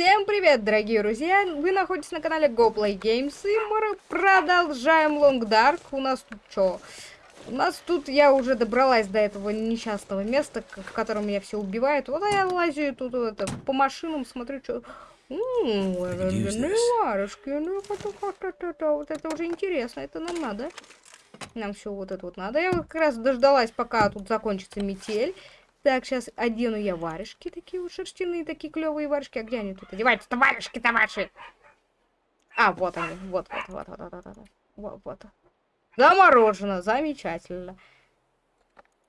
Всем привет, дорогие друзья! Вы находитесь на канале GoPlay Games, и мы продолжаем Long Dark. У нас тут что? У нас тут я уже добралась до этого несчастного места, в котором меня все убивают. Вот я лазю тут это, по машинам, смотрю, что... Варежки, ну вот это уже интересно, это нам надо. Нам все вот это вот надо. Я как раз дождалась, пока тут закончится метель. Так, сейчас одену я варежки такие вот шерстяные, такие клевые варежки. А где они тут одеваются-то варежки-то ваши? А, вот они. Вот, вот, вот, вот, вот, вот. Вот, вот. Заморожено. Замечательно.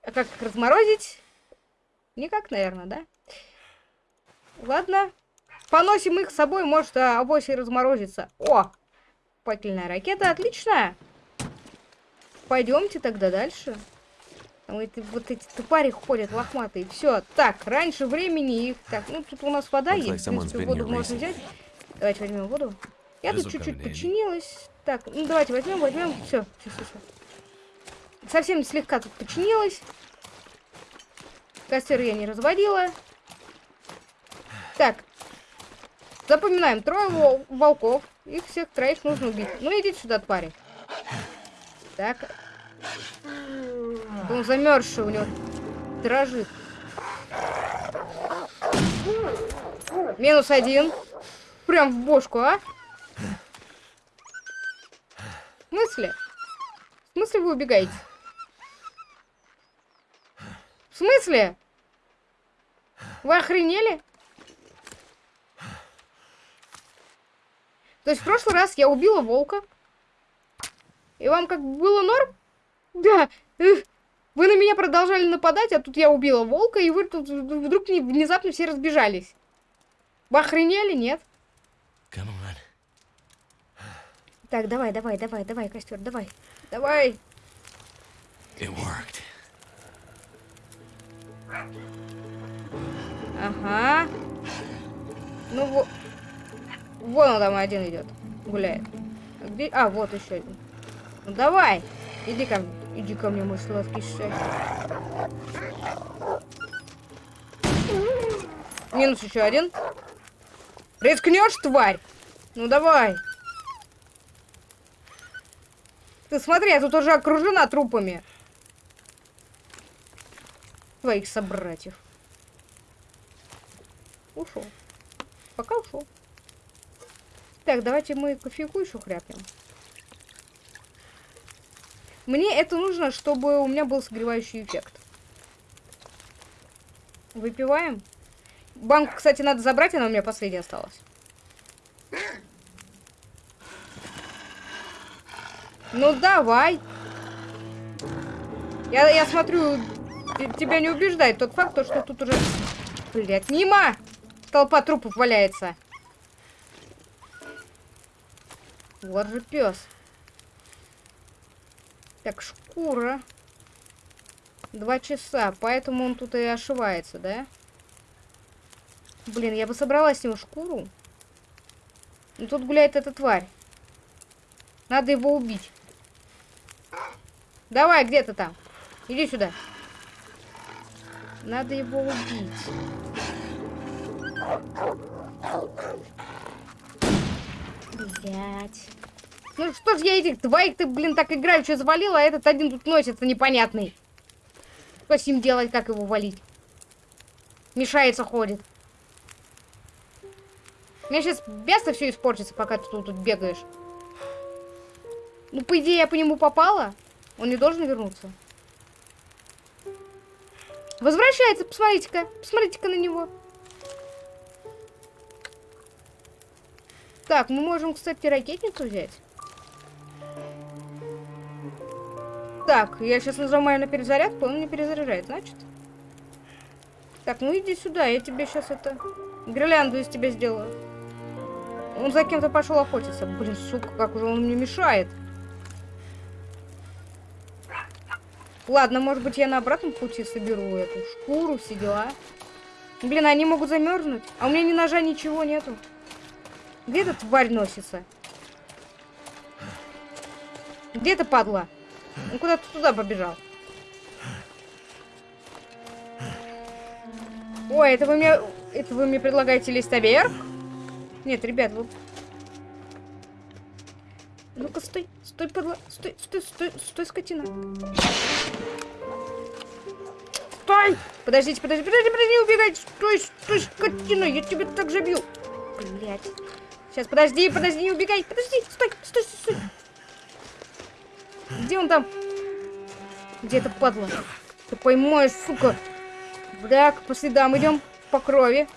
А как их разморозить? Никак, наверное, да? Ладно. Поносим их с собой, может, а, авось разморозится. О! Пательная ракета, отличная. Пойдемте тогда дальше. Там эти, вот эти тупари ходят лохматые. Все, так, раньше времени их... Так, ну тут у нас вода есть. В принципе, воду можно взять. Давайте возьмем воду. Я тут чуть-чуть починилась. Так, ну давайте возьмем, возьмем. Все, все, все, все. Совсем слегка тут починилась. Костер я не разводила. Так. Запоминаем. Трое волков. Их всех троих нужно убить. Ну идите сюда, твари. Так. Он замерзший у него. Дрожит. Минус один. Прям в бошку, а? В смысле? В смысле вы убегаете? В смысле? Вы охренели? То есть в прошлый раз я убила волка. И вам как было норм? Да. Вы на меня продолжали нападать, а тут я убила волка, и вы тут вдруг внезапно все разбежались. Вы охренели, нет? Так, давай, давай, давай, давай, костер, давай. Давай. Ага. Ну вот. Вон он там один идет. Гуляет. А, где... а вот еще один. Ну давай. Иди ко мне. Иди ко мне, мой сладкий шеф. Минус еще один. Рискнешь, тварь? Ну давай. Ты смотри, я тут уже окружена трупами. Твоих собратьев. Ушел. Пока ушел. Так, давайте мы кофейку еще хряпнем. Мне это нужно, чтобы у меня был согревающий эффект. Выпиваем. Банку, кстати, надо забрать, она у меня последняя осталась. Ну, давай. Я, я смотрю, тебя не убеждает тот факт, что тут уже... Блять, мимо! Толпа трупов валяется. Вот же пес. Так, шкура. Два часа, поэтому он тут и ошивается, да? Блин, я бы собрала с него шкуру. Но тут гуляет эта тварь. Надо его убить. Давай, где ты там? Иди сюда. Надо его убить. Блять. Ну что ж я этих двоих ты, блин, так играючи завалила, а этот один тут носится непонятный. Что с ним делать, как его валить? Мешается, ходит. У меня сейчас место все испортится, пока ты тут, тут бегаешь. Ну, по идее, я по нему попала. Он не должен вернуться. Возвращается, посмотрите-ка. Посмотрите-ка на него. Так, мы можем, кстати, ракетницу взять. Так, я сейчас нажимаю на перезарядку, он не перезаряжает, значит. Так, ну иди сюда, я тебе сейчас это... Гирлянду из тебя сделаю. Он за кем-то пошел охотиться. Блин, сука, как уже он мне мешает. Ладно, может быть, я на обратном пути соберу эту шкуру, все дела. Блин, они могут замерзнуть. А у меня ни ножа, ничего нету. Где эта тварь носится? Где эта падла? Он куда-то туда побежал. Ой, это вы мне... Это вы мне предлагаете наверх? Нет, ребят, вот... Ну-ка, стой, стой, подла... Стой, стой, стой, стой, скотина. Стой! Подождите, подождите, подождите, подожди, не убегайте! Стой, стой, скотина, я тебя так же бью! Блять. Сейчас, подожди, подожди, не убегай, подожди, стой, стой, стой, стой. Где он там? Где это падла? Ты поймаешь, сука. Так, по следам идем, по крови.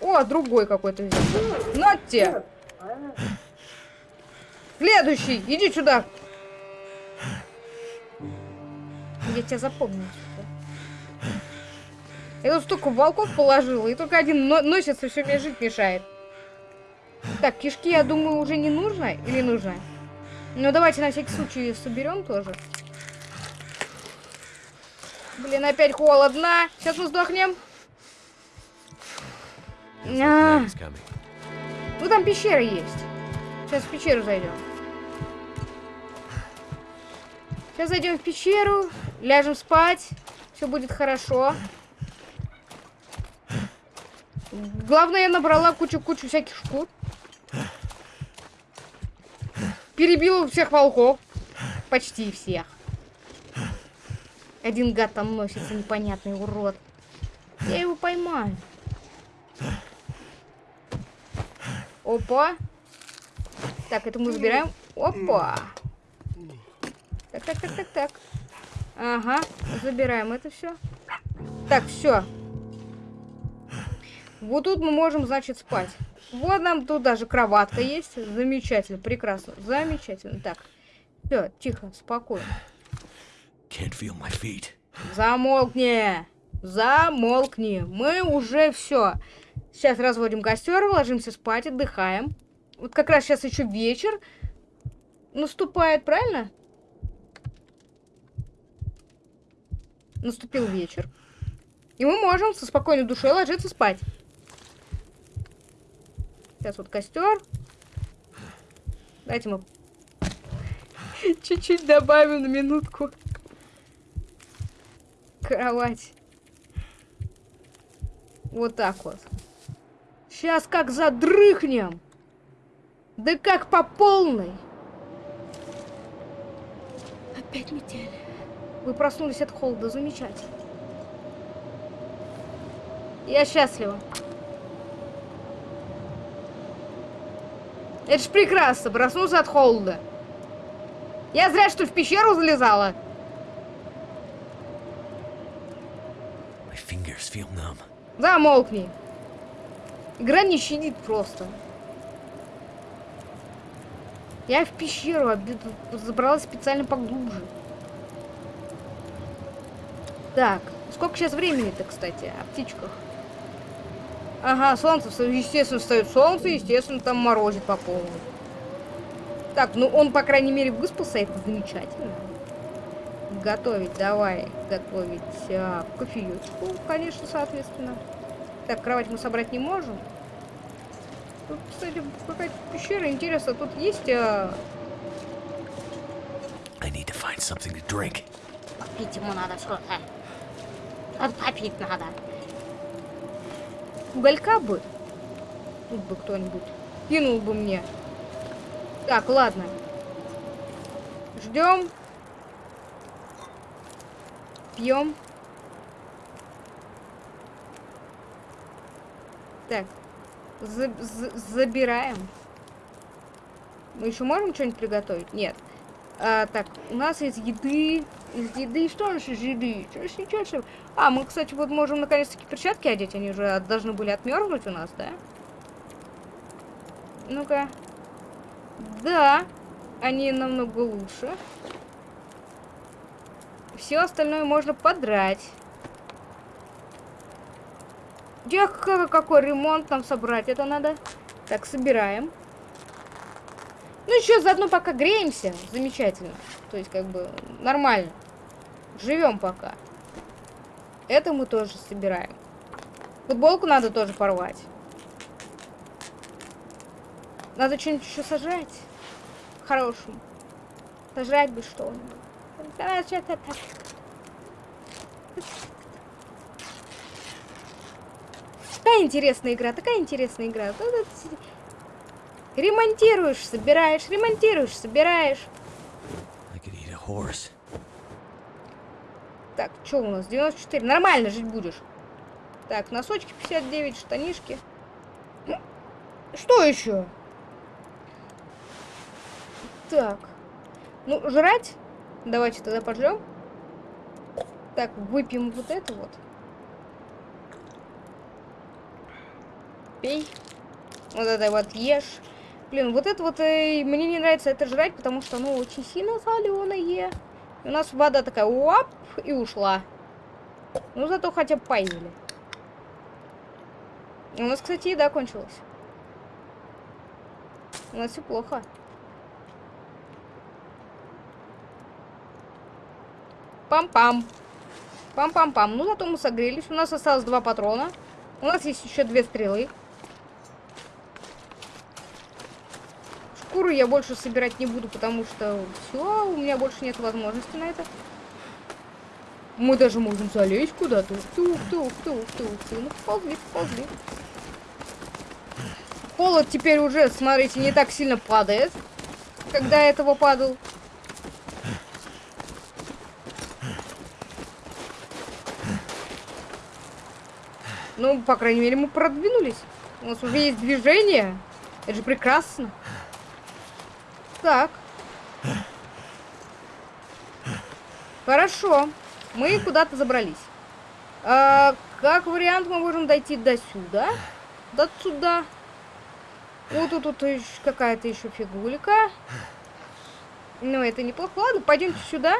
О, другой какой-то взял. На! Следующий, иди сюда. Я тебя запомнил. Я тут столько волков положила, и только один но носится, все мне жить мешает. Так, кишки, я думаю, уже не нужно или нужно? Ну, давайте на всякий случай соберем тоже. Блин, опять холодно. Сейчас мы сдохнем. А. Ну, там пещера есть. Сейчас в пещеру зайдем. Сейчас зайдем в пещеру, ляжем спать. Все будет хорошо. Главное, я набрала кучу-кучу всяких шкур. Перебил всех волков. Почти всех. Один гад там носится, непонятный урод. Я его поймаю. Опа. Так, это мы забираем. Опа. Так, так, так, так, так. Ага, забираем это все. Так, все. Вот тут мы можем, значит, спать. Вот нам тут даже кроватка есть. Замечательно, прекрасно, замечательно. Так, все, тихо, спокойно. Замолкни! Замолкни! Мы уже все. Сейчас разводим костер, ложимся спать, отдыхаем. Вот как раз сейчас еще вечер наступает, правильно? Наступил вечер. И мы можем со спокойной душой ложиться спать. Сейчас вот костер. Дайте мы чуть-чуть добавим на минутку. Кровать. Вот так вот. Сейчас как задрыхнем. Да как по полной. Опять метель. Вы проснулись от холода. Замечательно. Я счастлива. Это ж прекрасно, проснулся от холода. Я зря, что в пещеру залезала. Замолкни. Игра не щадит просто. Я в пещеру забралась специально поглубже. Так, сколько сейчас времени-то, кстати, о птичках? Ага, солнце, естественно, встает солнце, естественно, там морозит по полной. Так, ну он, по крайней мере, выспался, это замечательно. Готовить, давай, готовить а, кофеечку, конечно, соответственно. Так, кровать мы собрать не можем. Тут, кстати, какая-то пещера, интересно, тут есть... А... I need to find something to drink. Попить ему надо что-то. Попить надо. Уголька бы. Тут бы кто-нибудь. Кинул бы мне. Так, ладно. Ждем. Пьем. Так. За за забираем. Мы еще можем что-нибудь приготовить? Нет. А, так, у нас из еды... Из еды... Что у нас из еды? Что сейчас? А, мы, кстати, вот можем наконец-таки перчатки одеть. Они уже должны были отмерзнуть у нас, да? Ну-ка. Да. Они намного лучше. Все остальное можно подрать. Где какой ремонт нам собрать? Это надо. Так, собираем. Ну, еще заодно пока греемся. Замечательно. То есть, как бы, нормально. Живем пока. Это мы тоже собираем. Футболку надо тоже порвать. Надо что-нибудь еще сажать. Хорошему. Сажать бы что-нибудь. Такая интересная игра, такая интересная игра. Ремонтируешь, собираешь, ремонтируешь, собираешь. Так, что у нас? 94. Нормально жить будешь. Так, носочки 59, штанишки. Что еще? Так. Ну, жрать? Давайте тогда пожрем. Так, выпьем вот это вот. Пей. Вот это вот ешь. Блин, вот это вот э, мне не нравится это жрать, потому что оно очень сильно соленое. у нас вода такая, уап, и ушла. Ну, зато хотя бы поели. У нас, кстати, еда кончилась. У нас все плохо. Пам-пам. Пам-пам-пам. Ну, зато мы согрелись. У нас осталось два патрона. У нас есть еще две стрелы. Шкуру я больше собирать не буду, потому что все, у меня больше нет возможности на это. Мы даже можем залезть куда-то. Ух ты, ух ты, ух ты, ух ты, ух ты. Ну, ползли, ползли. Холод теперь уже, смотрите, не так сильно падает, когда этого падал. Ну, по крайней мере, мы продвинулись. У нас уже есть движение. Это же прекрасно. Так. Хорошо. Мы куда-то забрались. А, как вариант, мы можем дойти до сюда. До сюда. Вот тут, какая-то еще фигулика. Ну, это неплохо. Ладно, пойдемте сюда.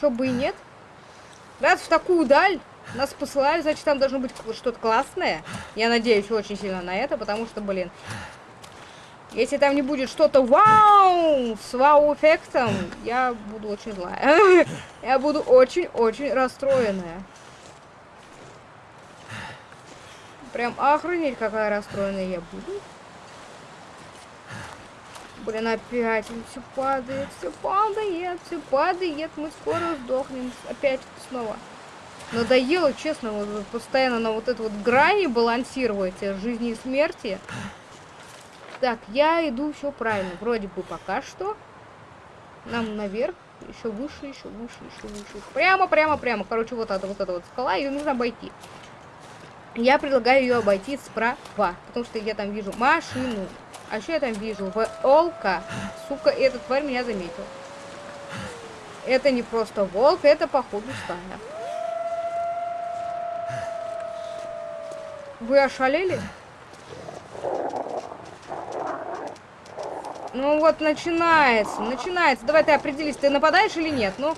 Чё бы и нет. Раз в такую даль нас посылали, значит, там должно быть что-то классное. Я надеюсь очень сильно на это, потому что, блин, если там не будет что-то вау, с вау-эффектом, я буду очень злая. я буду очень-очень расстроенная. Прям охренеть, какая расстроенная я буду. Блин, опять все падает, все падает, все падает. Мы скоро сдохнем. Опять снова. Надоело, честно, вот, постоянно на вот этой вот грани балансировать э, жизни и смерти. Так, я иду все правильно. Вроде бы пока что. Нам наверх. Еще выше, еще выше, еще выше. Прямо, прямо, прямо. Короче, вот эта вот эта вот скала, ее нужно обойти. Я предлагаю ее обойти справа. Потому что я там вижу машину. А еще я там вижу волка. Сука, этот тварь меня заметил. Это не просто волк, это походу стая. Вы ошалели? Ну вот, начинается, начинается. Давай ты определись, ты нападаешь или нет? Ну,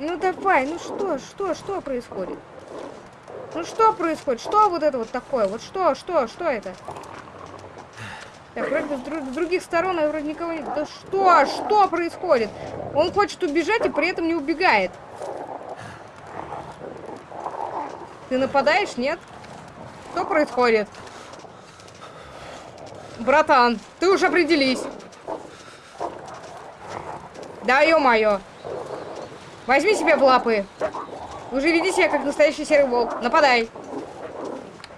ну давай, ну что, что, что происходит? Ну что происходит? Что вот это вот такое? Вот что, что, что это? Так, вроде с, друг, с других сторон я вроде никого не... Да что, что происходит? Он хочет убежать и при этом не убегает. Ты нападаешь, нет? Что происходит? Братан, ты уж определись. Да, ё-моё. Возьми себя в лапы. Уже веди себя, как настоящий серый волк. Нападай.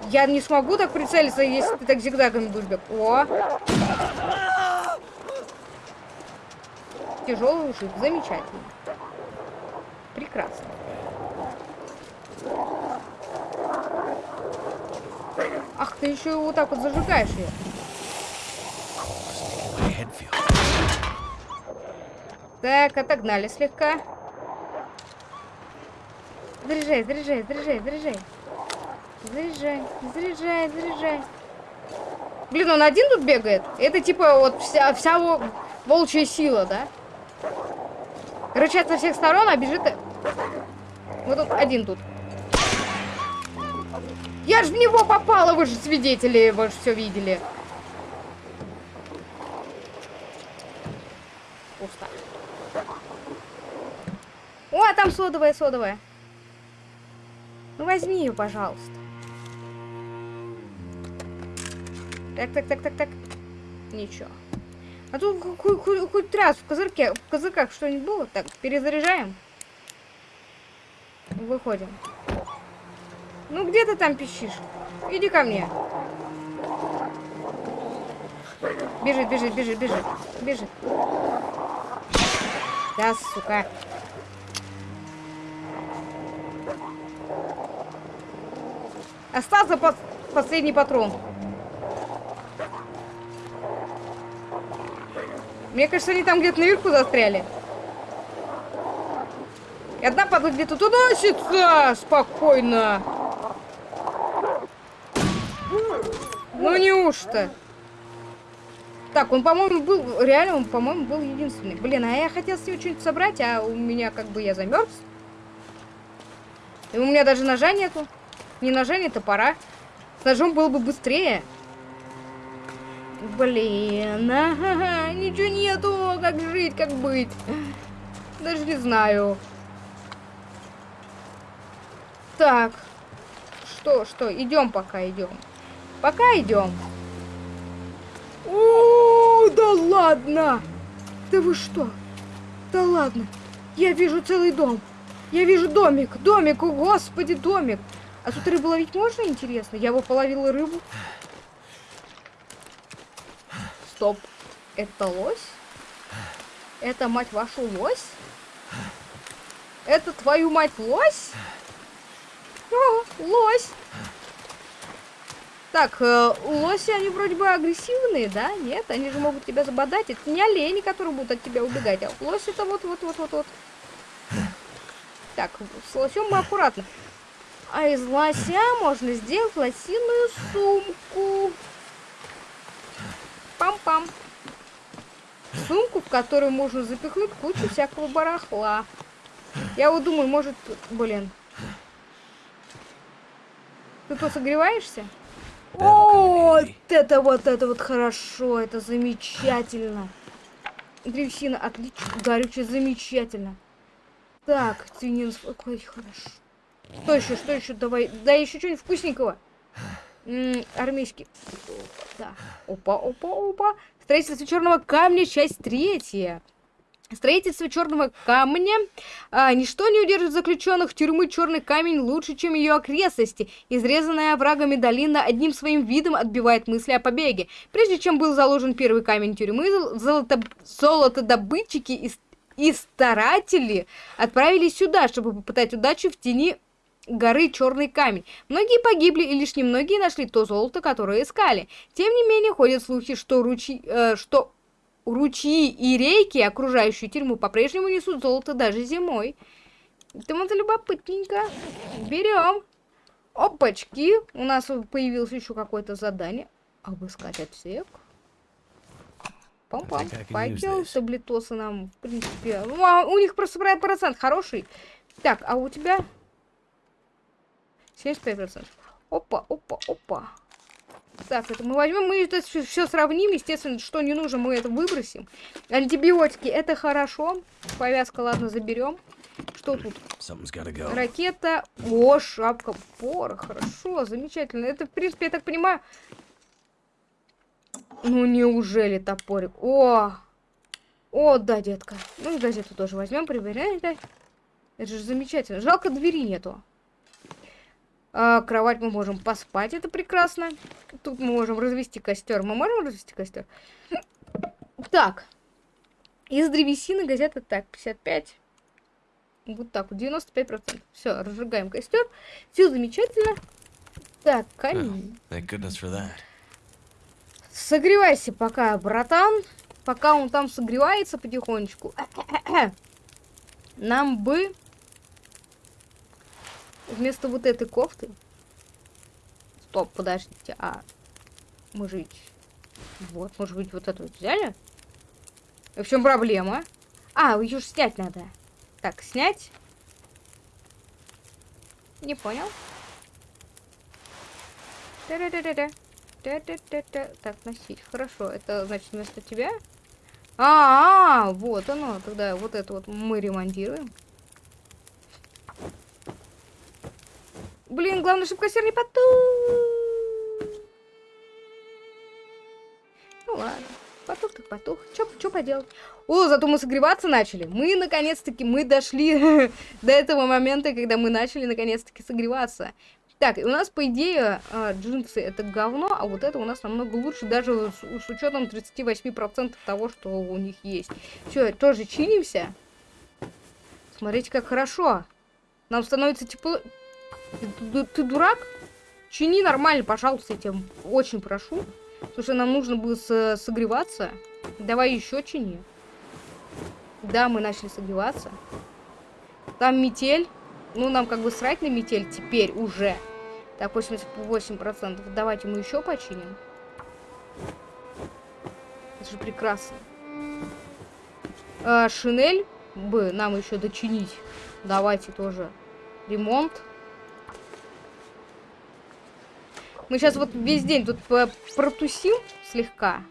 Я не смогу так прицелиться, если ты так зигзагами будешь бегать. О! Тяжелый ушиб. Замечательно. Прекрасно. Ах, ты еще вот так вот зажигаешь ее. Так, отогнали слегка. Заряжай, заряжай, заряжай, заряжай. Заряжай, заряжай, заряжай. Блин, он один тут бегает? Это типа вот вся, вся волчья сила, да? Рычат со всех сторон, а бежит... Вот тут один тут. Я же в него попала, вы же свидетели, вы же все видели. О, там содовая, содовая. Ну возьми ее, пожалуйста. Так, так, так, так, так. Ничего. А тут хоть, раз в козырке, в козырках что-нибудь было. Так, перезаряжаем. Выходим. Ну где ты там пищишь? Иди ко мне. Бежит, бежит, бежит, бежит. Бежит. Да, сука. Остался последний патрон. Мне кажется, они там где-то наверху застряли. И одна падла где-то туда. Спокойно. Ну неужто? Так, он, по-моему, был... Реально, он, по-моему, был единственный. Блин, а я хотел с него что-нибудь собрать, а у меня как бы я замерз. И у меня даже ножа нету. Не ножа, не топора. С ножом было бы быстрее. Блин, ага, ничего нету. Как жить, как быть? Даже не знаю. Так. Что, что? Идем пока, идем. Пока идем. О, да ладно! Да вы что? Да ладно. Я вижу целый дом. Я вижу домик. Домик, о господи, домик. А тут рыбу ловить можно, интересно? Я бы половила рыбу. Стоп. Это лось? Это, мать вашу, лось? Это твою мать лось? О, лось! Так, э, лоси, они вроде бы агрессивные, да? Нет, они же могут тебя забодать. Это не олени, которые будут от тебя убегать, а лось это вот-вот-вот-вот-вот. Так, с лосем мы аккуратно. А из лося можно сделать лосиную сумку. Пам-пам. Сумку, в которую можно запихнуть кучу всякого барахла. Я вот думаю, может... Блин. Ты тут согреваешься? О, вот это вот, это вот хорошо, это замечательно. Древесина, отлично, горючее, замечательно. Так, свинина, какой хорошо. Что еще, что еще, давай, да еще что-нибудь вкусненького. М -м, армейский. Да. Опа, опа, опа. Строительство черного камня, часть третья. Строительство черного камня. А, ничто не удержит заключенных тюрьмы черный камень лучше, чем ее окрестности. Изрезанная врагами долина одним своим видом отбивает мысли о побеге. Прежде чем был заложен первый камень тюрьмы, золото... золотодобытчики и, и старатели отправились сюда, чтобы попытать удачу в тени горы Черный Камень. Многие погибли, и лишь немногие нашли то золото, которое искали. Тем не менее, ходят слухи, что, ручи... э, что ручьи и реки, окружающие тюрьму, по-прежнему несут золото даже зимой. Поэтому-то любопытненько. Берем. Опачки. У нас появилось еще какое-то задание. Обыскать отсек. Пам-пам. Факел, таблетосы нам, в принципе... Ну, а у них просто процент хороший. Так, а у тебя... 75%. Опа, опа, опа. Так, это мы возьмем, мы это все сравним, естественно, что не нужно, мы это выбросим. Антибиотики, это хорошо. Повязка, ладно, заберем. Что тут? Ракета. О, шапка пора. Хорошо, замечательно. Это, в принципе, я так понимаю... Ну, неужели топорик? О! О, да, детка. Ну, и газету тоже возьмем, проверяем. Это же замечательно. Жалко, двери нету. А, кровать мы можем поспать, это прекрасно. Тут мы можем развести костер. Мы можем развести костер? Так. Из древесины газета так, 55. Вот так вот, 95%. Все, разжигаем костер. Все замечательно. Так, камень. Согревайся пока, братан. Пока он там согревается потихонечку. Нам бы вместо вот этой кофты... Стоп, подождите, а... Мы же. Вот, может быть, вот эту вот взяли? И в чем проблема? А, ее же снять надо. Так, снять. Не понял. Та -та -та -та -та. Та -та -та -та. Так, носить. Хорошо, это значит вместо тебя? А, -а, -а вот оно. Тогда вот это вот мы ремонтируем. Блин, главное, чтобы кассир не потух. Ну ладно. Потух так потух. Чё, чё поделать? О, зато мы согреваться начали. Мы, наконец-таки, мы дошли до этого момента, когда мы начали, наконец-таки, согреваться. Так, у нас, по идее, а, джинсы это говно, а вот это у нас намного лучше, даже с, с учетом 38% того, что у них есть. Все, тоже чинимся. Смотрите, как хорошо. Нам становится тепло... Ты, ты, дурак? Чини нормально, пожалуйста, я тебя очень прошу. Слушай, нам нужно было согреваться. Давай еще чини. Да, мы начали согреваться. Там метель. Ну, нам как бы срать на метель теперь уже. Так, 88%. Давайте мы еще починим. Это же прекрасно. А, шинель бы нам еще дочинить. Давайте тоже ремонт. Мы сейчас вот весь день тут протусим слегка.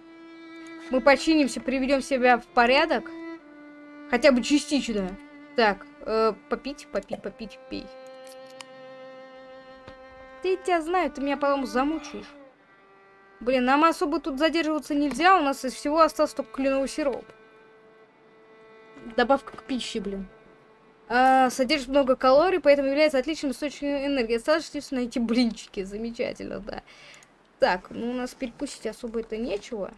Мы починимся, приведем себя в порядок. Хотя бы частично. Так, э, попить, попить, попить, пей. Ты тебя знаю, ты меня потом замучаешь. Блин, нам особо тут задерживаться нельзя, у нас из всего остался только кленовый сироп. Добавка к пище, блин. А, содержит много калорий, поэтому является отличным источником энергии. Лишь найти блинчики. Замечательно, да. Так, ну у нас перекусить особо это нечего.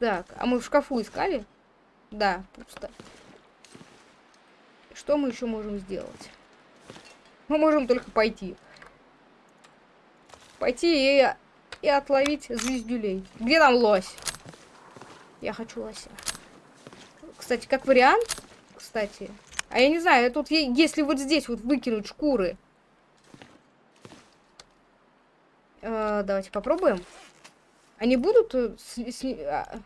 Так, а мы в шкафу искали? Да, пусто. Что мы еще можем сделать? Мы можем только пойти. Пойти и, и отловить звездюлей. Где там лось? Я хочу лося. Кстати, как вариант, кстати. А я не знаю, тут если вот здесь вот выкинуть шкуры. Э, давайте попробуем. Они будут... Э, с, с, а...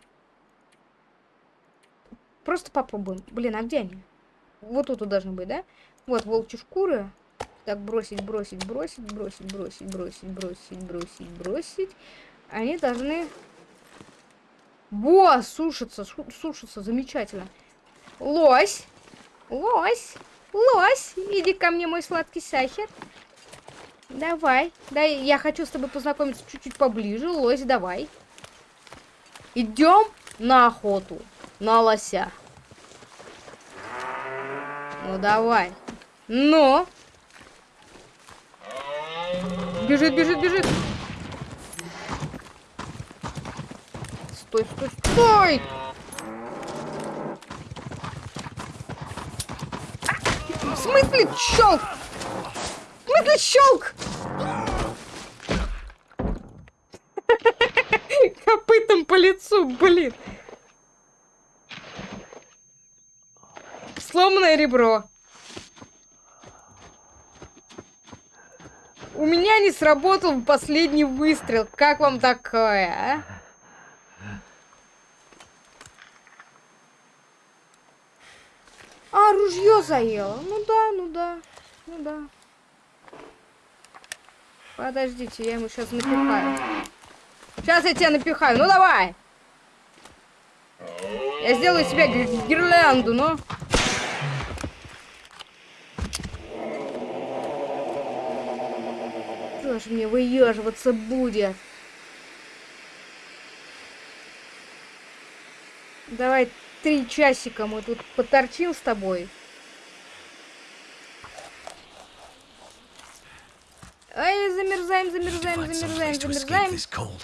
Просто попробуем. Блин, а где они? Вот тут должны быть, да? Вот, волчьи шкуры. Так, бросить, бросить, бросить, бросить, бросить, бросить, бросить, бросить, бросить. Они должны... Во, сушится, сушится, замечательно. Лось, лось, лось, иди ко мне, мой сладкий сахар. Давай, да, я хочу с тобой познакомиться чуть-чуть поближе. Лось, давай. Идем на охоту, на лося. Ну, давай. Но... Бежит, бежит, бежит. Стой, стой, стой! Смысле щелк? В смысле щелк? Копытом по лицу, блин. Сломанное ребро. У меня не сработал последний выстрел. Как вам такое, а? А, ружье заело. Ну да, ну да, ну да. Подождите, я ему сейчас напихаю. Сейчас я тебя напихаю. Ну давай. Я сделаю себе гирлянду, но... Кто ж мне выеживаться будет? Давай три часика мы тут поторчим с тобой. Ай, замерзаем, замерзаем, замерзаем, замерзаем.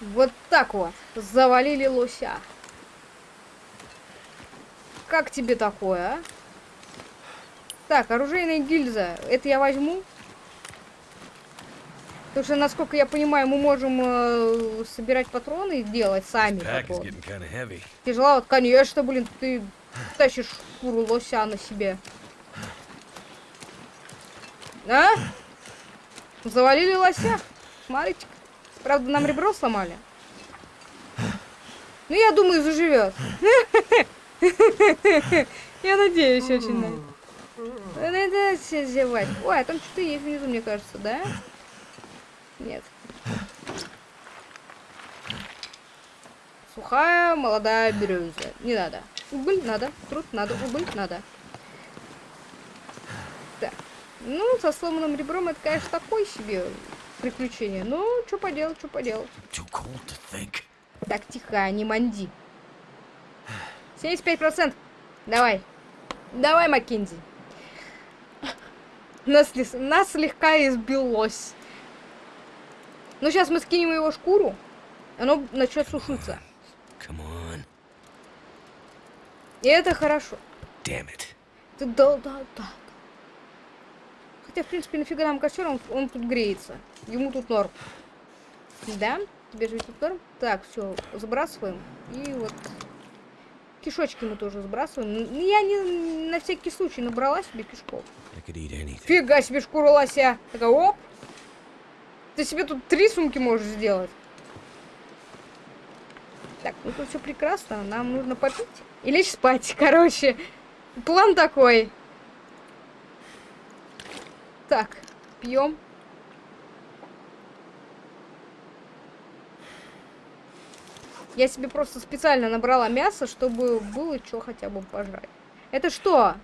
Вот так вот. Завалили лося. Как тебе такое, а? Так, оружейная гильза. Это я возьму. Потому что, насколько я понимаю, мы можем э, собирать патроны и делать сами. Тяжело, конечно, блин, ты тащишь шкуру лося на себе. А? Завалили лося. Смотрите. Правда, нам ребро сломали. Ну, я думаю, заживет. Я надеюсь очень на это. зевать. Ой, а там что-то есть внизу, мне кажется, да? Нет. Сухая молодая береза. Не надо. Уголь надо. Труд надо. Уголь надо. Так. Ну, со сломанным ребром это, конечно, такое себе приключение. Ну, что поделать, что поделать. Так, тихо, не манди. 75%. Давай. Давай, Маккензи. Нас, нас слегка избилось. Ну, сейчас мы скинем его шкуру, оно начнет сушиться. И это хорошо. Damn it. Ты да, да, да. Хотя, в принципе, нафига нам костер, он, он тут греется. Ему тут норм. Да? Тебе же тут норм? Так, все, забрасываем. И вот кишочки мы тоже сбрасываем. Я не на всякий случай набрала себе кишков. Фига себе шкура лося. Такая, оп. Ты себе тут три сумки можешь сделать. Так, ну тут все прекрасно. Нам нужно попить и лечь спать. Короче, план такой. Так, пьем. Я себе просто специально набрала мясо, чтобы было что хотя бы пожрать. Это что?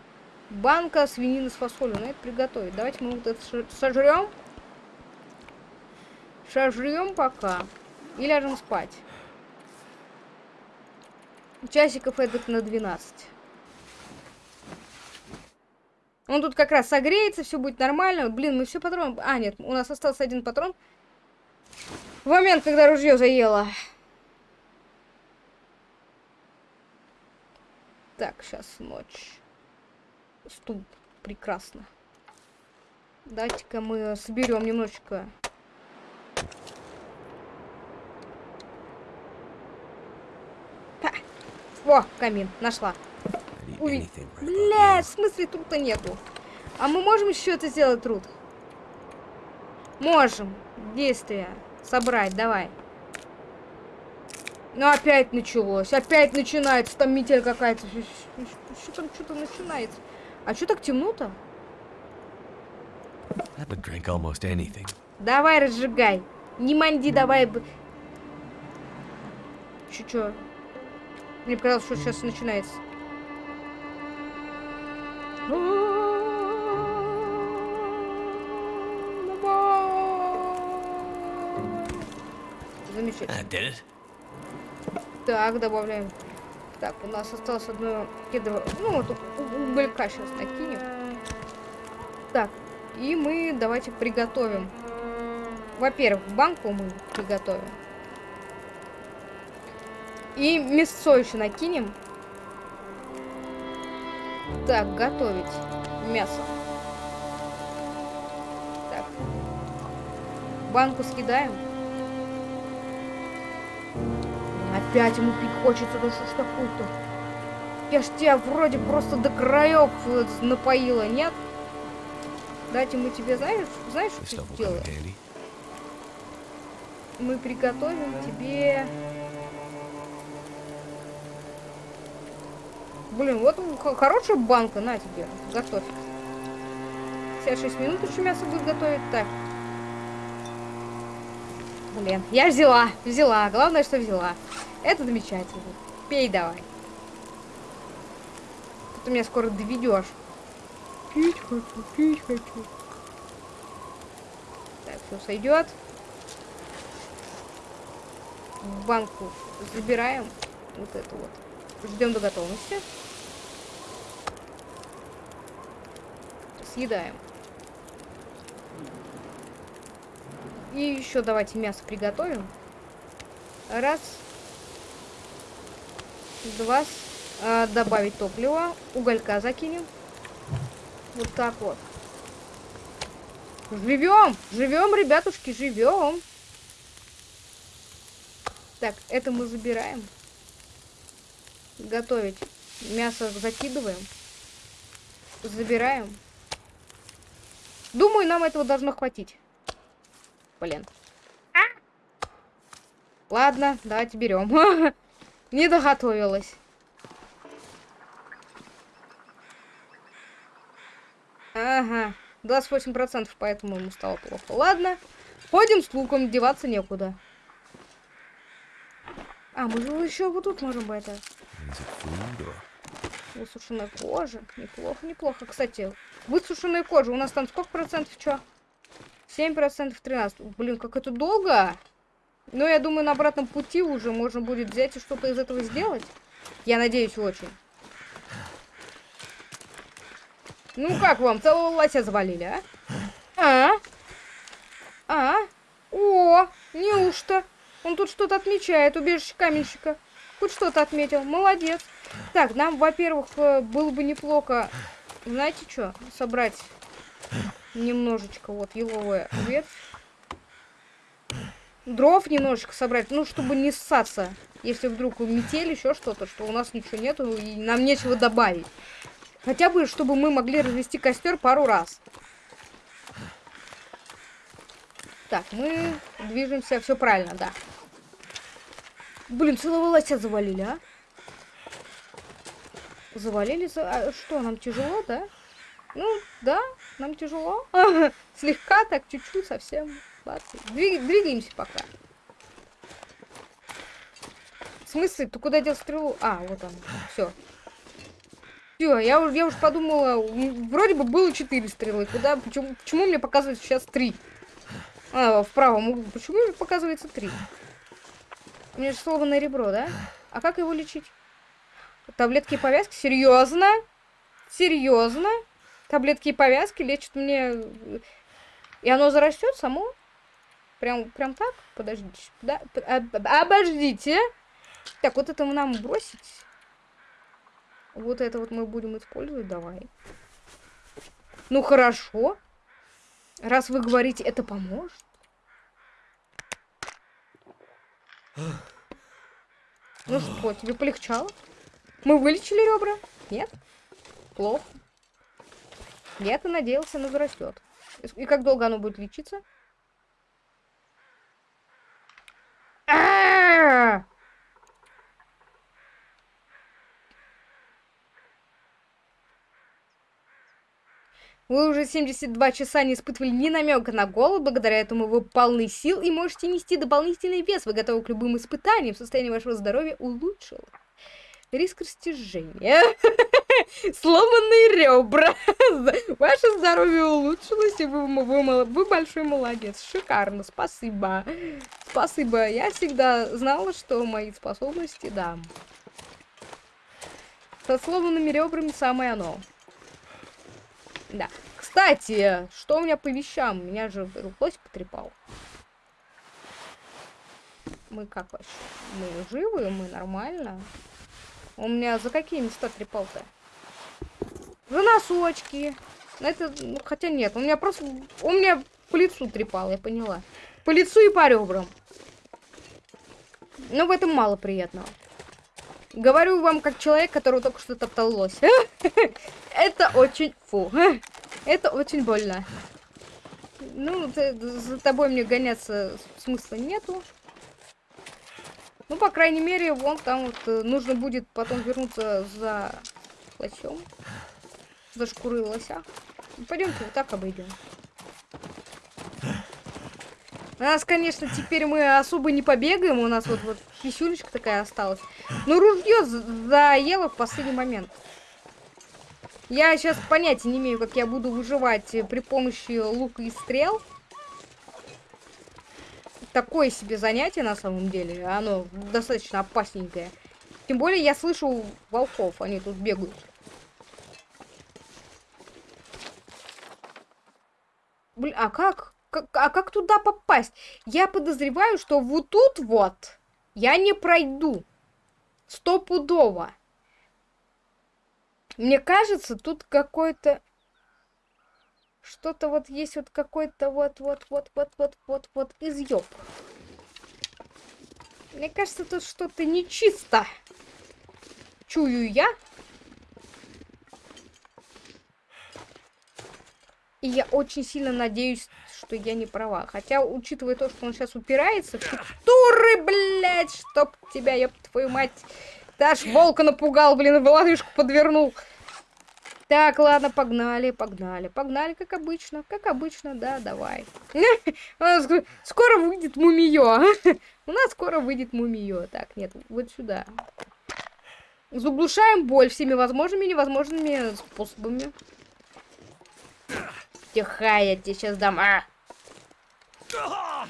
Банка свинины с фасолью. Надо это приготовить. Давайте мы вот это сожрем. Сожрем пока. И ляжем спать. Часиков этот на 12. Он тут как раз согреется, все будет нормально. Блин, мы все патроны... А, нет, у нас остался один патрон. В момент, когда ружье заело. Так, сейчас ночь. Стул. Прекрасно. Давайте-ка мы соберем немножечко. О, камин. Нашла. Уви... Бля, в смысле трута нету? А мы можем еще это сделать труд? Можем. Действия. Собрать, давай. Ну опять началось, опять начинается, там метель какая-то. Что там что-то начинается? А что так темно-то? Давай, разжигай. Не манди, давай. Че? Мне показалось, что сейчас начинается. Замечательно. Так, добавляем. Так, у нас осталось одно кедрово... Ну, вот уголька сейчас накинем. Так, и мы давайте приготовим. Во-первых, банку мы приготовим. И мясо еще накинем. Так, готовить мясо. Так. Банку скидаем. Опять ему пить хочется, да что ж такое-то? Я ж тебя вроде просто до краев э, напоила, нет? Дайте мы тебе, знаешь, знаешь, что сделаем? Мы приготовим тебе... Блин, вот хорошая банка, на тебе, готовь. 56 минут еще мясо будет готовить. Так, Блин, я взяла, взяла. Главное, что взяла. Это замечательно. Пей давай. Ты меня скоро доведешь. Пить хочу, пить хочу. Так, все сойдет. В банку забираем вот это вот. Ждем до готовности. Съедаем. И еще давайте мясо приготовим. Раз. Два. А, добавить топливо. Уголька закинем. Вот так вот. Живем! Живем, ребятушки, живем! Так, это мы забираем. Готовить. Мясо закидываем. Забираем. Думаю, нам этого должно хватить. Блин. А? Ладно, давайте берем. Не доготовилась. Ага. 28%, поэтому ему стало плохо. Ладно. Ходим с луком, деваться некуда. А, мы же еще вот тут можем бы это... Высушенная кожа. Неплохо, неплохо. Кстати, высушенная кожа. У нас там сколько процентов, что? 7% 13. Блин, как это долго. Но я думаю, на обратном пути уже можно будет взять и что-то из этого сделать. Я надеюсь очень. Ну как вам, целого лося завалили, а? А? А? О, неужто? Он тут что-то отмечает, убежище каменщика. Хоть что-то отметил, молодец. Так, нам, во-первых, э, было бы неплохо, знаете что, собрать немножечко вот еловая ветвь. Дров немножечко собрать, ну, чтобы не ссаться. Если вдруг метель, еще что-то, что у нас ничего нету и нам нечего добавить. Хотя бы, чтобы мы могли развести костер пару раз. Так, мы движемся, все правильно, да. Блин, целого лося завалили, а? Завалили, за... а что, нам тяжело, да? Ну, да, нам тяжело. Слегка, так, чуть-чуть, совсем. Двиг... Двигаемся пока. В смысле? Ты куда дел стрелу? А, вот он. Все. Все, я, я уж подумала, вроде бы было 4 стрелы. Куда, почему, почему мне показывается сейчас 3? А, в правом углу. Почему мне показывается 3? У меня же сломанное ребро, да? А как его лечить? Таблетки и повязки? Серьезно? Серьезно? Таблетки и повязки лечат мне... И оно зарастет само? Прям, прям так? Подождите. Да? Обождите. Так, вот это нам бросить. Вот это вот мы будем использовать. Давай. Ну, хорошо. Раз вы говорите, это поможет. Ну что, тебе полегчало? Мы вылечили ребра? Нет? Плохо. Я-то надеялся, оно зарастет. И как долго оно будет лечиться? Вы уже 72 часа не испытывали ни намека на голод, благодаря этому вы полны сил и можете нести дополнительный вес. Вы готовы к любым испытаниям, состояние вашего здоровья улучшилось. Риск растяжения. Сломанные ребра. Ваше здоровье улучшилось, и вы, вы, вы большой молодец. Шикарно, спасибо. Спасибо. Я всегда знала, что мои способности, да. Со сломанными ребрами самое оно. Да. Кстати, что у меня по вещам? Меня же лось потрепал. Мы как вообще? Мы живы, мы нормально. У меня за какие места трепал-то? За носочки. Это, ну, хотя нет, у меня просто... У меня по лицу трепал, я поняла. По лицу и по ребрам. Но в этом мало приятного. Говорю вам как человек, который только что топтал лось. Это очень... Фу. Это очень больно. Ну, за тобой мне гоняться смысла нету. Ну, по крайней мере, вон там вот э, нужно будет потом вернуться за лосем. За шкурой лося. Пойдемте вот так обойдем. У нас, конечно, теперь мы особо не побегаем. У нас вот, вот кисюлечка такая осталась. Но ружье заело в последний момент. Я сейчас понятия не имею, как я буду выживать при помощи лука и стрел. Такое себе занятие на самом деле. Оно достаточно опасненькое. Тем более я слышу волков, они тут бегают. Блин, а как? как? А как туда попасть? Я подозреваю, что вот тут вот я не пройду. Стопудово. Мне кажется, тут какой-то... Что-то вот есть вот какой-то вот-вот-вот-вот-вот-вот изъеб. Мне кажется, тут что-то нечисто. Чую я. И я очень сильно надеюсь, что я не права. Хотя, учитывая то, что он сейчас упирается в текстуры, блядь, чтоб тебя, ёб твою мать. Даш волка напугал, блин, в лодыжку подвернул. Так, ладно, погнали, погнали. Погнали, как обычно. Как обычно, да, давай. Скоро выйдет мумиё. У нас скоро выйдет мумиё. Так, нет, вот сюда. Заглушаем боль всеми возможными и невозможными способами. Тихо, я тебе сейчас дам. А!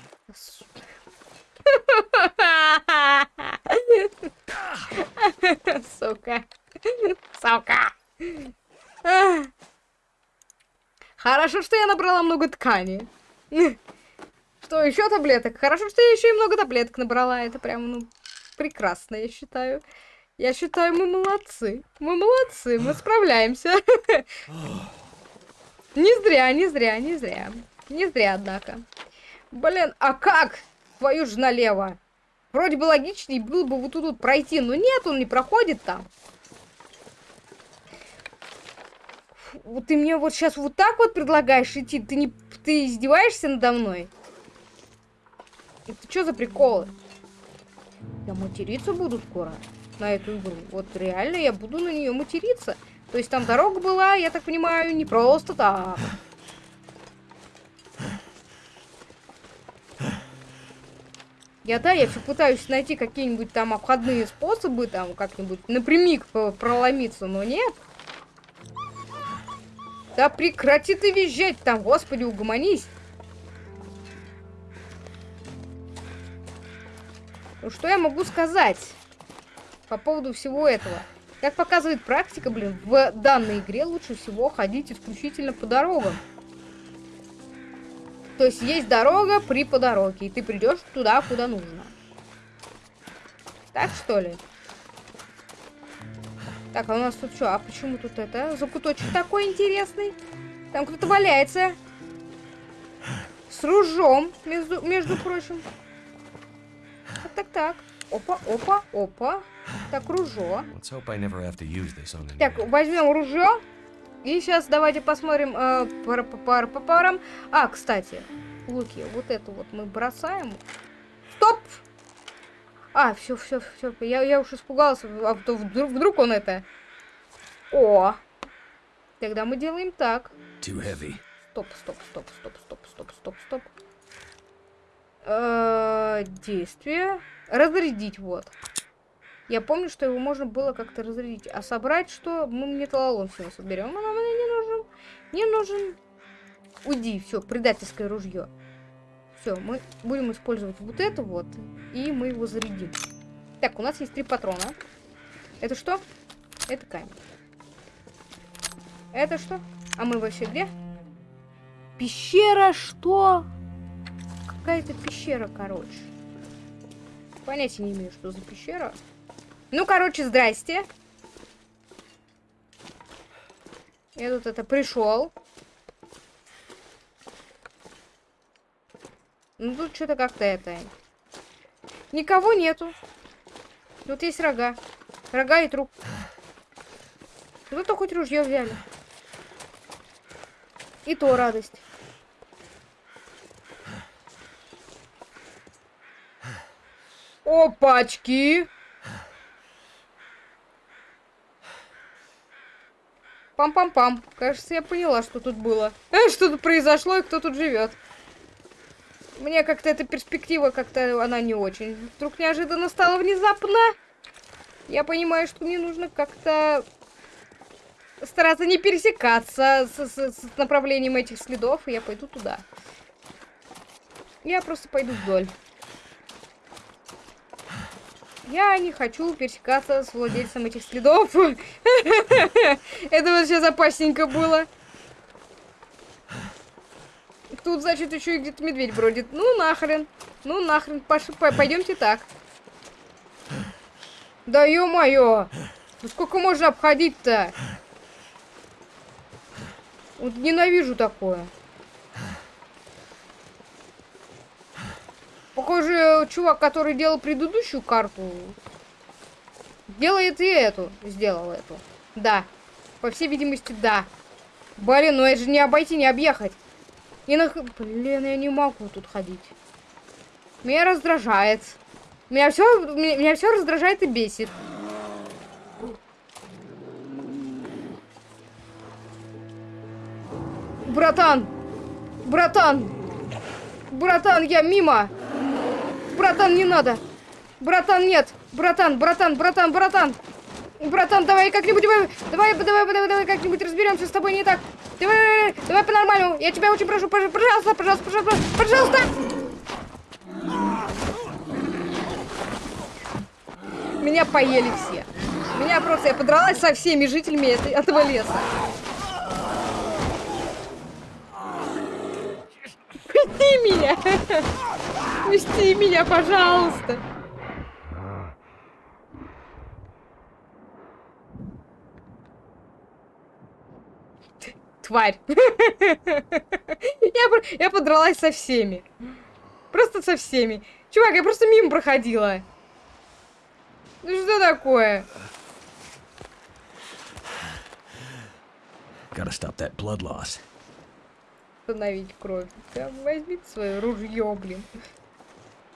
Сука. Сука. Хорошо, что я набрала много ткани. Что, еще таблеток? Хорошо, что я еще и много таблеток набрала. Это прям, ну, прекрасно, я считаю. Я считаю, мы молодцы. Мы молодцы, мы справляемся. Не зря, не зря, не зря. Не зря, однако. Блин, а как? Твою ж налево. Вроде бы логичнее было бы вот тут вот пройти, но нет, он не проходит там. Ты мне вот сейчас вот так вот предлагаешь идти? Ты не... Ты издеваешься надо мной? Это что за приколы? Я материться буду скоро на эту игру. Вот реально я буду на нее материться. То есть там дорога была, я так понимаю, не просто так. Я, да, я все пытаюсь найти какие-нибудь там обходные способы, там, как-нибудь напрямик проломиться, но нет. Да прекрати ты визжать там, господи, угомонись. Ну, что я могу сказать по поводу всего этого? Как показывает практика, блин, в данной игре лучше всего ходить исключительно по дорогам. То есть есть дорога при по дороге, и ты придешь туда, куда нужно. Так что ли? Так, а у нас тут что? А почему тут это? Закуточек такой интересный. Там кто-то валяется. С ружом, между, между прочим. Так, так, так. Опа, опа, опа. Так, ружо. Так, возьмем ружье. И сейчас давайте посмотрим э, по, по, по парам. А, кстати, луки, вот это вот мы бросаем. Стоп! А, все, все, все. Я, я уж испугался, а то вдруг, вдруг он это. О! Тогда мы делаем так. Стоп, стоп, стоп, стоп, стоп, стоп, стоп, стоп. Э -э действие. Разрядить, вот. Я помню, что его можно было как-то разрядить. А собрать что? Мы металлолом все соберем. А нам не нужен. Не нужен. Уйди, все, предательское ружье. Все, мы будем использовать вот это вот. И мы его зарядим. Так, у нас есть три патрона. Это что? Это камень. Это что? А мы вообще где? Пещера что? Какая-то пещера, короче. Понятия не имею, что за пещера. Ну, короче, здрасте. Я тут это пришел. Ну, тут что-то как-то это... Никого нету. Тут есть рога. Рога и труп. Ну-то хоть ружье взяли. И то радость. Опачки! Пам-пам-пам. Кажется, я поняла, что тут было. Э, что тут произошло и кто тут живет. Мне как-то эта перспектива, как-то она не очень. Вдруг неожиданно стало внезапно. Я понимаю, что мне нужно как-то стараться не пересекаться с, с, с направлением этих следов, и я пойду туда. Я просто пойду вдоль. Я не хочу пересекаться с владельцем этих следов. Это вот сейчас опасненько было. Тут, значит, еще и где-то медведь бродит. Ну, нахрен. Ну, нахрен. Пош... Пойдемте так. Да ё-моё! Ну сколько можно обходить-то? Вот ненавижу такое. Похоже, чувак, который делал предыдущую карту, делает и эту. Сделал эту. Да. По всей видимости, да. Блин, ну это же не обойти, не объехать. И на... Блин, я не могу тут ходить. Меня раздражает. Меня все, меня, меня все раздражает и бесит. Братан! Братан! Братан, я мимо! Братан, не надо. Братан, нет. Братан, братан, братан, братан. Братан, давай как-нибудь, давай, давай, давай, давай, давай как-нибудь разберемся с тобой не так. Давай, давай, по-нормальному. Я тебя очень прошу, пожалуйста, пожалуйста, пожалуйста, пожалуйста. Меня поели все. Меня просто, я подралась со всеми жителями этого леса. меня! Пусти меня, пожалуйста! Тварь! я, я подралась со всеми. Просто со всеми. Чувак, я просто мимо проходила. Ну что такое? Gotta stop that blood loss. Остановить кровь. Да, возьми свое ружье, блин.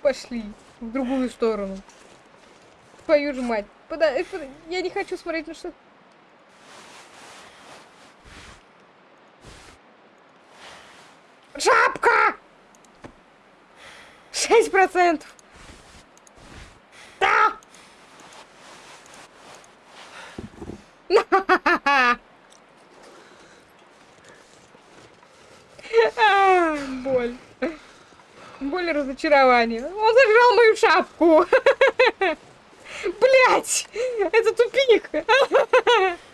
Пошли в другую сторону. Твою же мать. Пода... Э, я не хочу смотреть на что... Шесть процентов. Да! А, боль. Боль и разочарование. Он зажрал мою шапку. Блять! Это тупик.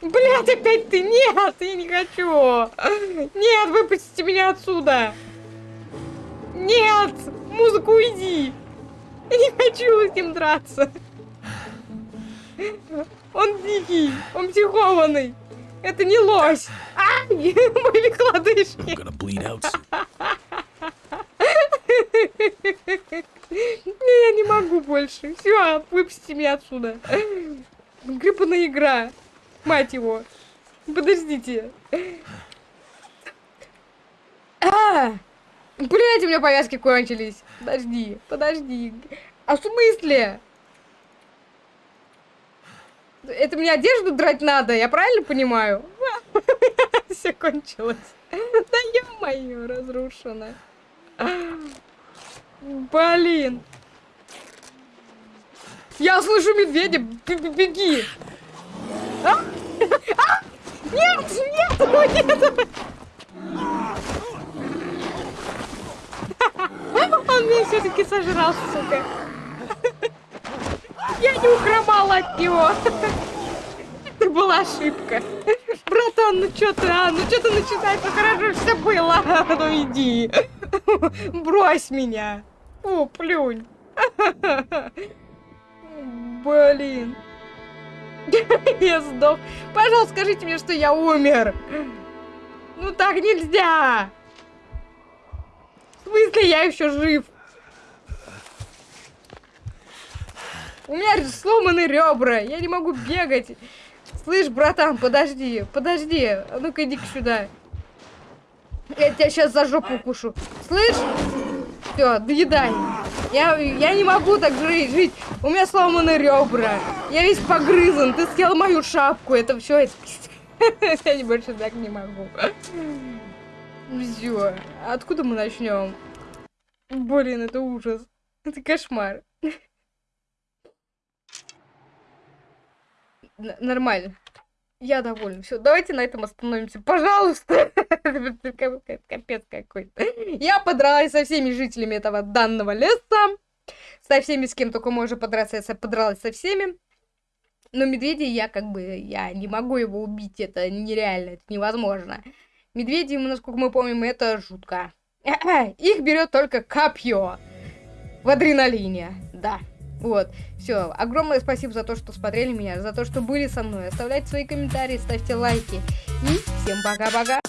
Блять, опять ты! Нет, я не хочу! Нет, выпустите меня отсюда! Нет! Музыку уйди! Я не хочу с ним драться! Он дикий, он психованный! Это не лось! Ай! Мои лодыжки! Я не могу больше. Все, выпусти меня отсюда. Гребаная игра. Мать его. Подождите. А! Блять, у меня повязки кончились. Подожди, подожди. А в смысле? Это мне одежду драть надо, я правильно понимаю? Все кончилось. Да ё-моё, разрушено. Блин. Я слышу медведя, беги. А? А? Нет, нет, нет. Он меня все-таки сожрал, сука. Я не ухромала от него. Это была ошибка. Братан, ну что ты, а? Ну что ты начинаешь? Ну хорошо все было. Ну иди. Брось меня. О, плюнь. Блин. Я сдох. Пожалуйста, скажите мне, что я умер. Ну так нельзя. В смысле, я еще жив? У меня сломаны ребра. Я не могу бегать. Слышь, братан, подожди. Подожди. А ну-ка, иди сюда. Я тебя сейчас за жопу укушу. Слышь? Все, доедай. Я, я не могу так жить, жить. У меня сломаны ребра. Я весь погрызан. Ты съел мою шапку. Это все. Я больше так не могу. Все. Откуда мы начнем? Блин, это ужас. Это кошмар. Нормально. Я довольна. Все, давайте на этом остановимся. Пожалуйста. Капец какой-то. Я подралась со всеми жителями этого данного леса. Со всеми, с кем только можно подраться, я подралась со всеми. Но медведи я как бы, я не могу его убить, это нереально, это невозможно. Медведи, насколько мы помним, это жутко. Их берет только копье в адреналине, да. Вот, все. Огромное спасибо за то, что смотрели меня, за то, что были со мной. Оставляйте свои комментарии, ставьте лайки. И всем пока-пока.